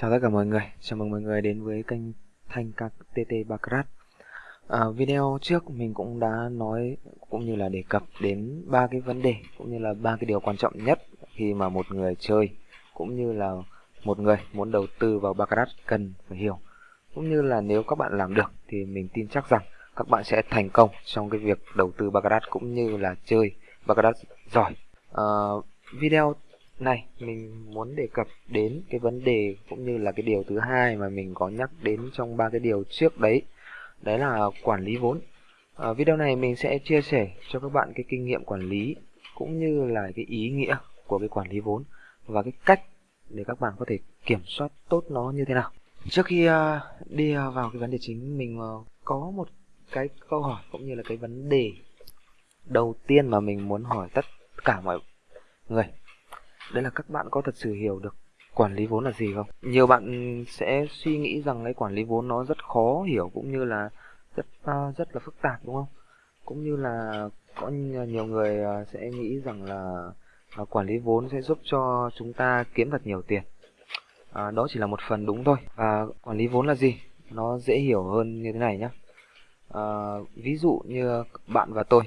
Chào tất cả mọi người, chào mừng mọi người đến với kênh Thanh TT Baccarat. À, video trước mình cũng đã nói cũng như là đề cập đến ba cái vấn đề cũng như là ba cái điều quan trọng nhất khi mà một người chơi cũng như là một người muốn đầu tư vào Baccarat cần phải hiểu. Cũng như là nếu các bạn làm được thì mình tin chắc rằng các bạn sẽ thành công trong cái việc đầu tư Baccarat cũng như là chơi Baccarat giỏi. À, video này mình muốn đề cập đến cái vấn đề cũng như là cái điều thứ hai mà mình có nhắc đến trong ba cái điều trước đấy. Đấy là quản lý vốn. Ở video này mình sẽ chia sẻ cho các bạn cái kinh nghiệm quản lý cũng như là cái ý nghĩa của cái quản lý vốn và cái cách để các bạn có thể kiểm soát tốt nó như thế nào. Trước khi uh, đi vào cái vấn đề chính mình uh, có một cái câu hỏi cũng như là cái vấn đề đầu tiên mà mình muốn hỏi tất cả mọi người đấy là các bạn có thật sự hiểu được quản lý vốn là gì không? Nhiều bạn sẽ suy nghĩ rằng cái quản lý vốn nó rất khó hiểu cũng như là rất uh, rất là phức tạp đúng không? Cũng như là có nhiều người ờ, sẽ nghĩ rằng là uh, quản lý vốn sẽ giúp cho chúng ta kiếm thật nhiều tiền. À, đó chỉ là một phần đúng thôi. Và quản lý vốn là gì? Nó dễ hiểu hơn như thế này nhé À, ví dụ như bạn và tôi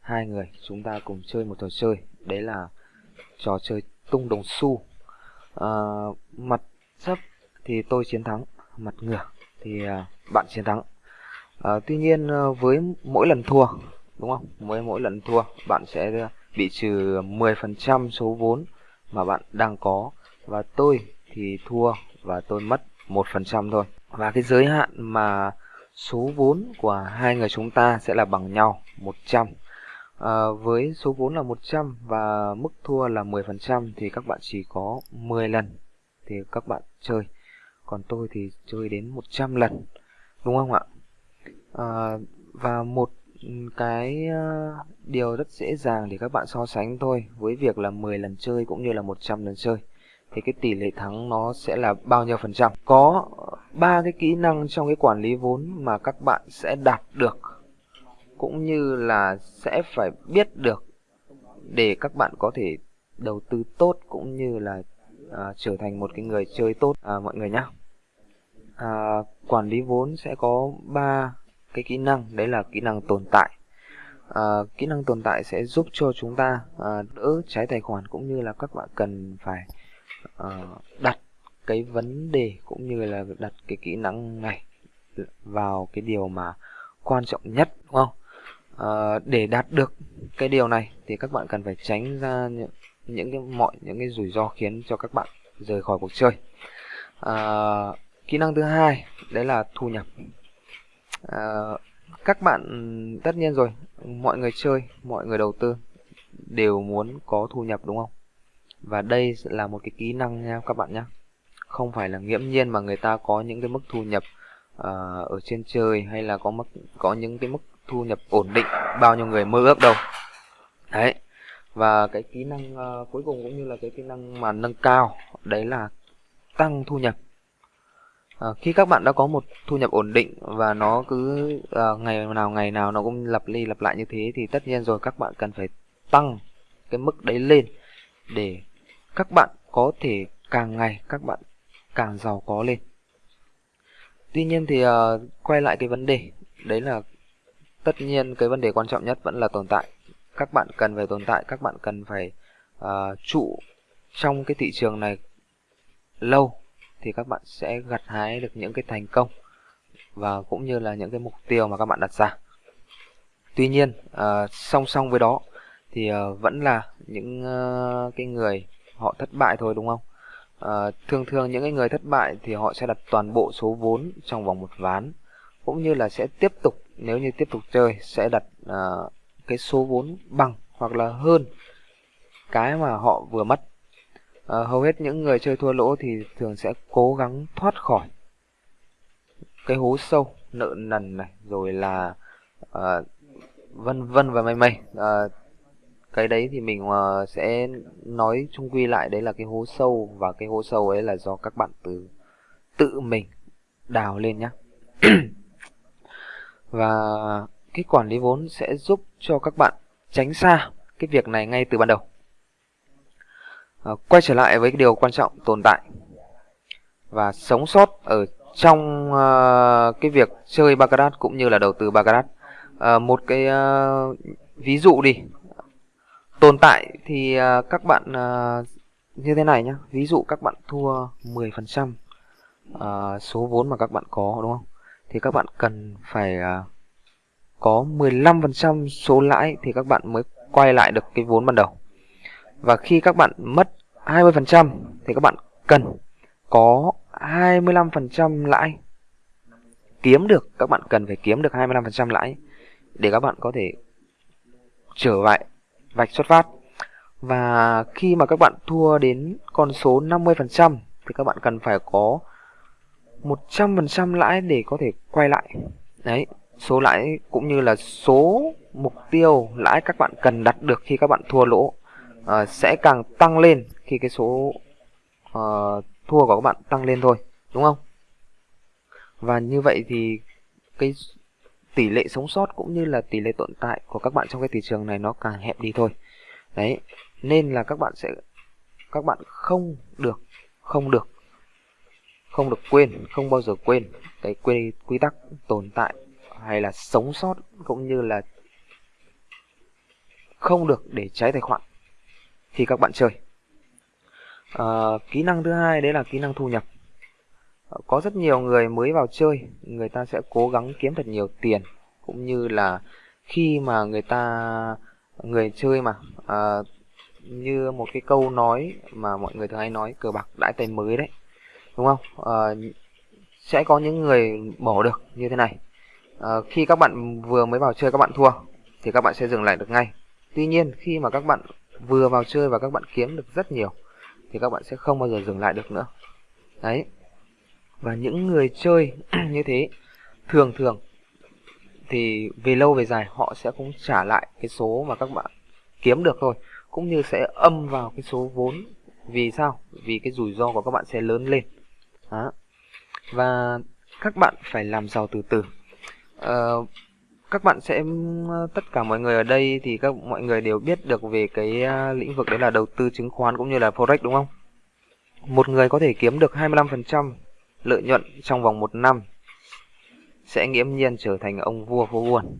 hai người chúng ta cùng chơi một trò chơi. Đấy là trò chơi tung đồng xu. À, mặt sấp thì tôi chiến thắng mặt ngửa thì à, bạn chiến thắng. À, tuy nhiên ờ, với mỗi lần thua đúng không? Mỗi mỗi lần thua bạn sẽ bị trừ 10% số vốn mà bạn đang có. Và tôi thì thua và tôi mất một phần trăm thôi. Và cái giới hạn mà số vốn của hai người chúng ta sẽ là bằng nhau 100 à, với số vốn là 100 và mức thua là 10% thì các bạn chỉ có 10 lần thì các bạn chơi. Còn tôi thì chơi đến 100 lần đúng không ạ? À, và một cái ờ, điều rất dễ dàng để các bạn so sánh thôi với việc là 10 lần chơi cũng như là 100 lần chơi thì cái tỷ lệ thắng nó sẽ là bao nhiêu phần trăm. Có ba cái kỹ năng trong cái quản lý vốn mà các bạn sẽ đạt được cũng như là sẽ phải biết được để các bạn có thể đầu tư tốt cũng như là à, trở thành một cái người chơi tốt. À, mọi người nhé à, quản lý vốn sẽ có ba cái kỹ năng. Đấy là kỹ năng tồn tại. À, kỹ năng tồn tại sẽ giúp cho chúng ta à, đỡ trái tài khoản cũng như là các bạn cần phải à, đặt cái vấn đề cũng như là đặt cái kỹ năng này vào cái điều mà quan trọng nhất đúng không? À, để đạt được cái điều này thì các bạn cần phải tránh ra những, những cái mọi những cái rủi ro khiến cho các bạn rời khỏi cuộc chơi. À, kỹ năng thứ hai đấy là thu nhập. À, các bạn tất nhiên rồi mọi người chơi mọi người đầu tư đều muốn có thu nhập đúng không? Và đây là một cái kỹ năng nha các bạn nhé không phải là nghiễm nhiên mà người ta có những cái mức thu nhập uh, ở trên trời hay là có mức có những cái mức thu nhập ổn định bao nhiêu người mơ ước đâu. Đấy và cái kỹ năng uh, cuối cùng cũng như là cái kỹ năng mà nâng cao đấy là tăng thu nhập. À, khi các bạn đã có một thu nhập ổn định và nó cứ uh, ngày nào ngày nào nó cũng lặp đi lặp lại như thế thì tất nhiên rồi các bạn cần phải tăng cái mức đấy lên để các bạn có thể càng ngày các bạn càng giàu có lên. Tuy nhiên thì uh, quay lại cái vấn đề đấy là tất nhiên cái vấn đề quan trọng nhất vẫn là tồn tại. Các bạn cần phải tồn tại các bạn cần phải uh, trụ trong cái thị trường này lâu thì các bạn sẽ gặt hái được những cái thành công và cũng như là những cái mục tiêu mà các bạn đặt ra. Tuy nhiên uh, song song với đó thì uh, vẫn là những uh, cái người họ thất bại thôi đúng không? Uh, thường thường những cái người thất bại thì họ sẽ đặt toàn bộ số vốn trong vòng một ván cũng như là sẽ tiếp tục nếu như tiếp tục chơi sẽ đặt uh, cái số vốn bằng hoặc là hơn cái mà họ vừa mất. Uh, hầu hết những người chơi thua lỗ thì thường sẽ cố gắng thoát khỏi cái hố sâu nợ nần này rồi là uh, vân vân và mây mây. Uh, cái đấy thì mình uh, sẽ nói chung quy lại đấy là cái hố sâu và cái hố sâu ấy là do các bạn từ tự mình đào lên nhé và cái quản lý vốn sẽ giúp cho các bạn tránh xa cái việc này ngay từ ban đầu. À, quay trở lại với cái điều quan trọng tồn tại và sống sót ở trong uh, cái việc chơi baccarat cũng như là đầu tư baccarat. Uh, một cái uh, ví dụ đi. Tồn tại thì uh, các bạn uh, như thế này nhá. Ví dụ các bạn thua 10% uh, số vốn mà các bạn có đúng không? Thì các bạn cần phải à, có 15% số lãi thì các bạn mới quay lại được cái vốn ban đầu. Và khi các bạn mất 20% thì các bạn cần có 25% lãi. Kiếm được, các bạn cần phải kiếm được 25% lãi để các bạn có thể trở lại vạch xuất phát. Và khi mà các bạn thua đến con số 50% thì các bạn cần phải có 100% lãi để có thể quay lại. Đấy số lãi cũng như là số mục tiêu lãi các bạn cần đặt được khi các bạn thua lỗ uh, sẽ càng tăng lên khi cái số uh, thua của các bạn tăng lên thôi đúng không? Và như vậy thì cái tỷ lệ sống sót cũng như là tỷ lệ tồn tại của các bạn trong cái thị trường này nó càng hẹp đi thôi. Đấy nên là các bạn sẽ các bạn không được không được không được quên không bao giờ quên cái quy quy tắc tồn tại hay là sống sót cũng như là không được để cháy tài khoản. Khi các bạn chơi. À, kỹ năng thứ hai đấy là kỹ năng thu nhập. Ờ, có rất nhiều người mới vào chơi người ta sẽ cố gắng kiếm thật nhiều tiền cũng như là khi mà người ta người chơi mà à, như một cái câu nói mà mọi người thường hay nói cờ bạc đãi tay mới đấy đúng không? À, sẽ có những người bỏ được như thế này. À, khi các bạn vừa mới vào chơi các bạn thua thì các bạn sẽ dừng lại được ngay. Tuy nhiên khi mà các bạn vừa vào chơi và các bạn kiếm được rất nhiều thì các bạn sẽ không bao giờ dừng lại được nữa. Đấy. Và những người chơi như thế thường thường thì về lâu về dài họ sẽ cũng trả lại cái số mà các bạn kiếm được thôi. Cũng như sẽ âm vào cái số vốn. Vì sao? Vì cái rủi ro của các bạn sẽ lớn lên đó. và các bạn phải làm giàu từ từ. Uh, các bạn sẽ ờ, tất cả mọi người ở đây thì các mọi người đều biết được về cái ờ, lĩnh vực đấy là đầu tư chứng khoán cũng như là forex đúng không? Một người có thể kiếm được 25% lợi nhuận trong vòng một năm sẽ nghiễm nhiên trở thành ông vua phố buồn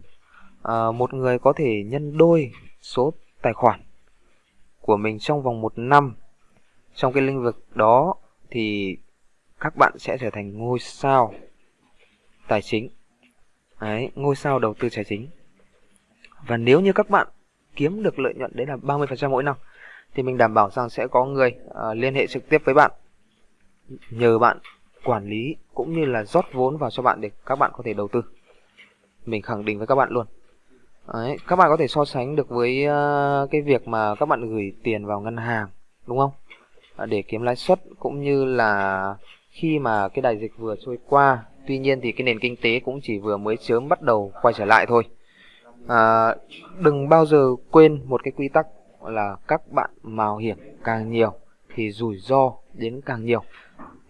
à, một người có thể nhân đôi số tài khoản của mình trong vòng một năm trong cái lĩnh vực đó thì các bạn sẽ trở thành ngôi sao tài chính. Đấy, ngôi sao đầu tư tài chính. Và nếu như các bạn kiếm được lợi nhuận đấy là 30% mỗi năm thì mình đảm bảo rằng sẽ có người uh, liên hệ trực tiếp với bạn nhờ bạn quản lý cũng như là rót vốn vào cho bạn để các bạn có thể đầu tư. Mình khẳng định với các bạn luôn. Đấy, các bạn có thể so sánh được với uh, cái việc mà các bạn gửi tiền vào ngân hàng đúng không? Để kiếm lãi suất cũng như là khi mà cái đại dịch vừa trôi qua tuy nhiên thì cái nền kinh tế cũng chỉ vừa mới sớm bắt đầu quay trở lại thôi. À, đừng bao giờ quên một cái quy tắc là các bạn mạo hiểm càng nhiều thì rủi ro đến càng nhiều.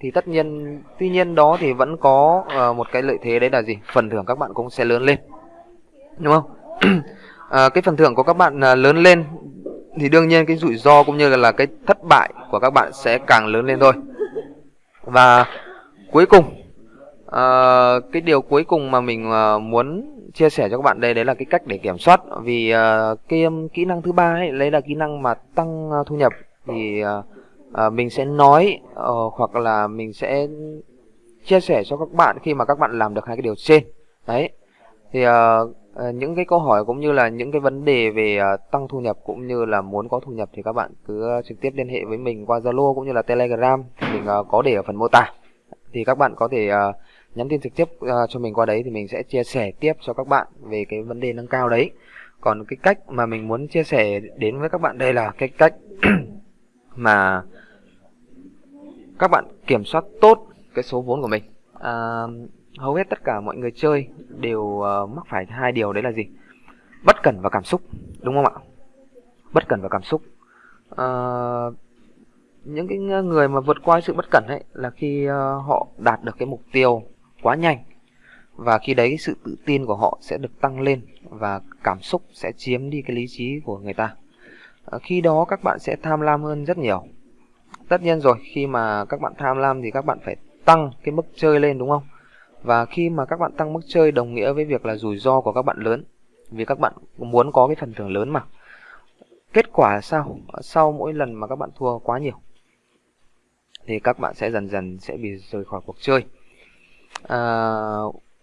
Thì tất nhiên tuy nhiên đó thì vẫn có uh, một cái lợi thế đấy là gì? Phần thưởng các bạn cũng sẽ lớn lên. Đúng không? À, cái phần thưởng của các bạn uh, lớn lên thì đương nhiên cái rủi ro cũng như là, là cái thất bại của các bạn sẽ càng lớn lên thôi và cuối cùng uh, cái điều cuối cùng mà mình uh, muốn chia sẻ cho các bạn đây đấy là cái cách để kiểm soát. Vì uh, cái um, kỹ năng thứ ba ấy lấy là kỹ năng mà tăng uh, thu nhập. Thì uh, uh, mình sẽ nói uh, hoặc là mình sẽ chia sẻ cho các bạn khi mà các bạn làm được hai cái điều trên. Đấy. Thì uh, Ờ, những cái câu hỏi cũng như là những cái vấn đề về ờ, tăng thu nhập cũng như là muốn có thu nhập thì các bạn cứ ờ, trực tiếp liên hệ với mình qua Zalo cũng như là Telegram. Mình có để ở phần mô tả. Thì các bạn có thể nhắn tin trực tiếp cho mình qua đấy thì mình sẽ chia sẻ tiếp cho các bạn về cái vấn đề nâng cao đấy. Còn cái cách mà mình muốn chia sẻ đến với các bạn đây là cái cách mà các bạn kiểm soát tốt cái số vốn của mình. À, hầu hết tất cả mọi người chơi đều uh, mắc phải hai điều đấy là gì? Bất cẩn và cảm xúc đúng không ạ? Bất cẩn và cảm xúc. Uh, những cái người mà vượt qua sự bất cẩn ấy là khi uh, họ đạt được cái mục tiêu quá nhanh và khi đấy sự tự tin của họ sẽ được tăng lên và cảm xúc sẽ chiếm đi cái lý trí của người ta. Khi đó các bạn sẽ tham lam hơn rất nhiều. Tất nhiên rồi khi mà các bạn tham lam thì các bạn phải tăng cái mức chơi lên đúng không? Và khi mà các bạn tăng mức chơi đồng nghĩa với việc là rủi ro của các bạn lớn vì các bạn muốn có cái phần thưởng lớn mà kết quả là sao sau mỗi lần mà các bạn thua quá nhiều thì các bạn sẽ dần dần sẽ bị rời khỏi cuộc chơi. À,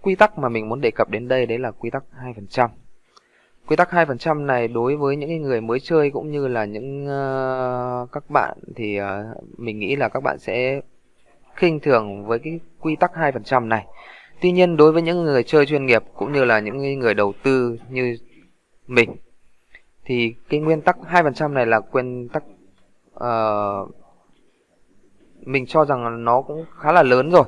quy tắc mà mình muốn đề cập đến đây đấy là quy tắc 2% quy tắc 2% này đối với những người mới chơi cũng như là những uh, các bạn thì uh, mình nghĩ là các bạn sẽ khinh thường với cái quy tắc 2% này. Tuy nhiên đối với những người chơi chuyên nghiệp cũng như là những người đầu tư như mình thì cái nguyên tắc 2% này là nguyên tắc uh, mình cho rằng nó cũng khá là lớn rồi.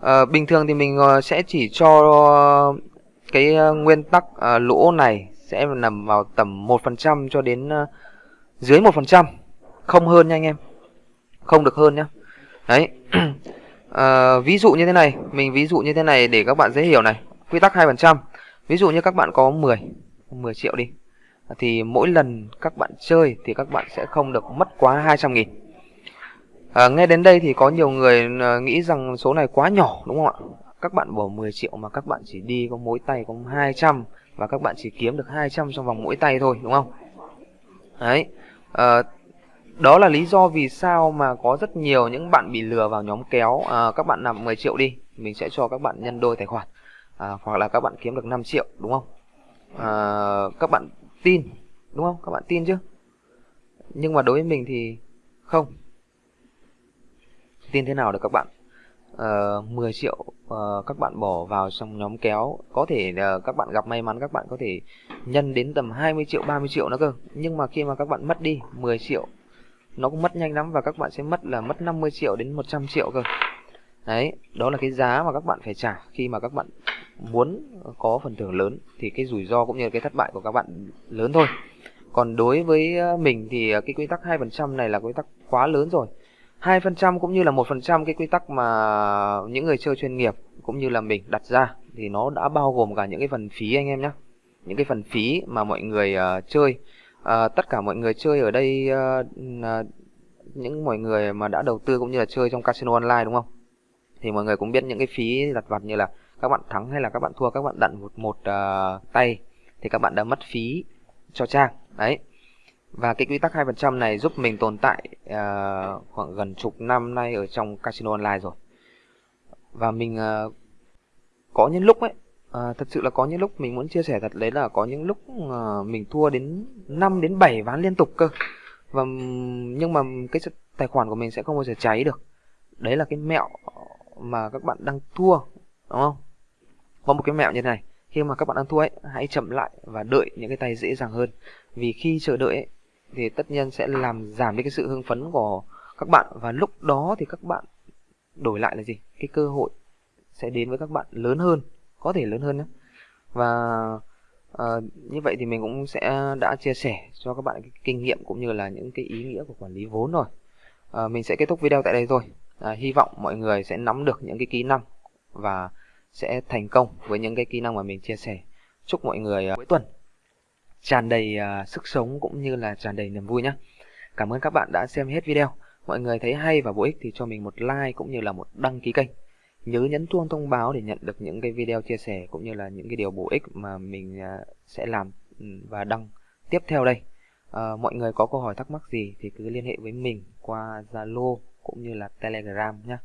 Uh, bình thường thì mình uh, sẽ chỉ cho cái uh, nguyên tắc uh, lỗ này sẽ nằm vào tầm 1% cho đến uh, dưới 1% không hơn nha anh em. Không được hơn nhá đấy. À, ví dụ như thế này mình ví dụ như thế này để các bạn dễ hiểu này. Quy tắc hai phần trăm. Ví dụ như các bạn có 10 10 triệu đi thì mỗi lần các bạn chơi thì các bạn sẽ không được mất quá 200 nghìn. À, nghe đến đây thì có nhiều người ờ, nghĩ rằng số này quá nhỏ đúng không ạ? Các bạn bỏ 10 triệu mà các bạn chỉ đi có mỗi tay có 200 và các bạn chỉ kiếm được 200 trong vòng mỗi tay thôi đúng không? Đấy. À, đó là lý do vì sao mà có rất nhiều những bạn bị lừa vào nhóm kéo. À, các bạn làm 10 triệu đi mình sẽ cho các bạn nhân đôi tài khoản. À, hoặc là các bạn kiếm được 5 triệu đúng không? À, các bạn tin đúng không? Các bạn tin chứ? Nhưng mà đối với mình thì không. Tin thế nào được các bạn? Ờ, uh, 10 triệu uh, các bạn bỏ vào trong nhóm kéo. Có thể uh, các bạn gặp may mắn các bạn có thể nhân đến tầm 20 triệu 30 triệu nữa cơ. Nhưng mà khi mà các bạn mất đi 10 triệu nó cũng mất nhanh lắm và các bạn sẽ mất là mất 50 triệu đến 100 triệu cơ. Đấy đó là cái giá mà các bạn phải trả khi mà các bạn muốn có phần thưởng lớn. Thì cái rủi ro cũng như cái thất bại của các bạn lớn thôi. Còn đối với ờ, mình thì ờ, cái quy tắc 2% này là quy tắc quá lớn rồi. 2% cũng như là 1% cái quy tắc mà những người chơi chuyên nghiệp cũng như là mình đặt ra thì nó đã bao gồm cả những cái phần phí anh em nhé những cái phần phí mà mọi người uh, chơi uh, tất cả mọi người chơi ở đây uh, uh, những mọi người mà đã đầu tư cũng như là chơi trong casino online đúng không? Thì mọi người cũng biết những cái phí lặt vặt như là các bạn thắng hay là các bạn thua các bạn đặn một một uh, tay thì các bạn đã mất phí cho trang. Đấy. Và cái quy tắc 2% này giúp mình tồn tại uh, khoảng gần chục năm nay ở trong casino online rồi. Và mình uh, có những lúc ấy, À, thật sự là có những lúc mình muốn chia sẻ thật đấy là có những lúc à, mình thua đến 5 đến 7 ván liên tục cơ. Và nhưng mà cái tài khoản của mình sẽ không bao giờ cháy được. Đấy là cái mẹo mà các bạn đang thua, đúng không? Có một cái mẹo như thế này, khi mà các bạn đang thua ấy, hãy chậm lại và đợi những cái tay dễ dàng hơn. Vì khi chờ đợi ấy, thì tất nhiên sẽ làm giảm đi cái sự hưng phấn của các bạn và lúc đó thì các bạn đổi lại là gì cái cơ hội sẽ đến với các bạn lớn hơn có thể lớn hơn nữa. và uh, như vậy thì mình cũng sẽ đã chia sẻ cho các bạn cái kinh nghiệm cũng như là những cái ý nghĩa của quản lý vốn rồi uh, mình sẽ kết thúc video tại đây thôi uh, hy vọng mọi người sẽ nắm được những cái kỹ năng và sẽ thành công với những cái kỹ năng mà mình chia sẻ chúc mọi người uh, cuối tuần tràn đầy uh, sức sống cũng như là tràn đầy niềm vui nhé. Cảm ơn các bạn đã xem hết video. Mọi người thấy hay và bổ ích thì cho mình một like cũng như là một đăng ký kênh. Nhớ nhấn chuông thông báo để nhận được những cái video chia sẻ cũng như là những cái điều bổ ích mà mình à, sẽ làm ừ, và đăng tiếp theo đây. À, mọi người có câu hỏi thắc mắc gì thì cứ liên hệ với mình qua Zalo cũng như là Telegram nhé. À,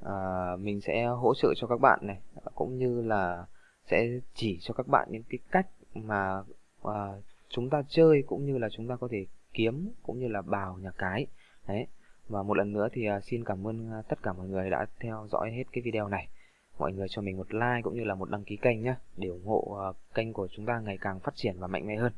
ờ, mình sẽ hỗ trợ cho các bạn này cũng như là sẽ chỉ cho các bạn những cái cách mà à, chúng ta chơi cũng như là chúng ta có thể kiếm cũng như là bào nhà cái đấy và một lần nữa thì à, xin cảm ơn à, tất cả mọi người đã theo dõi hết cái video này. Mọi người cho mình một like cũng như là một đăng ký kênh nhé để ủng hộ à, kênh của chúng ta ngày càng phát triển và mạnh mẽ hơn.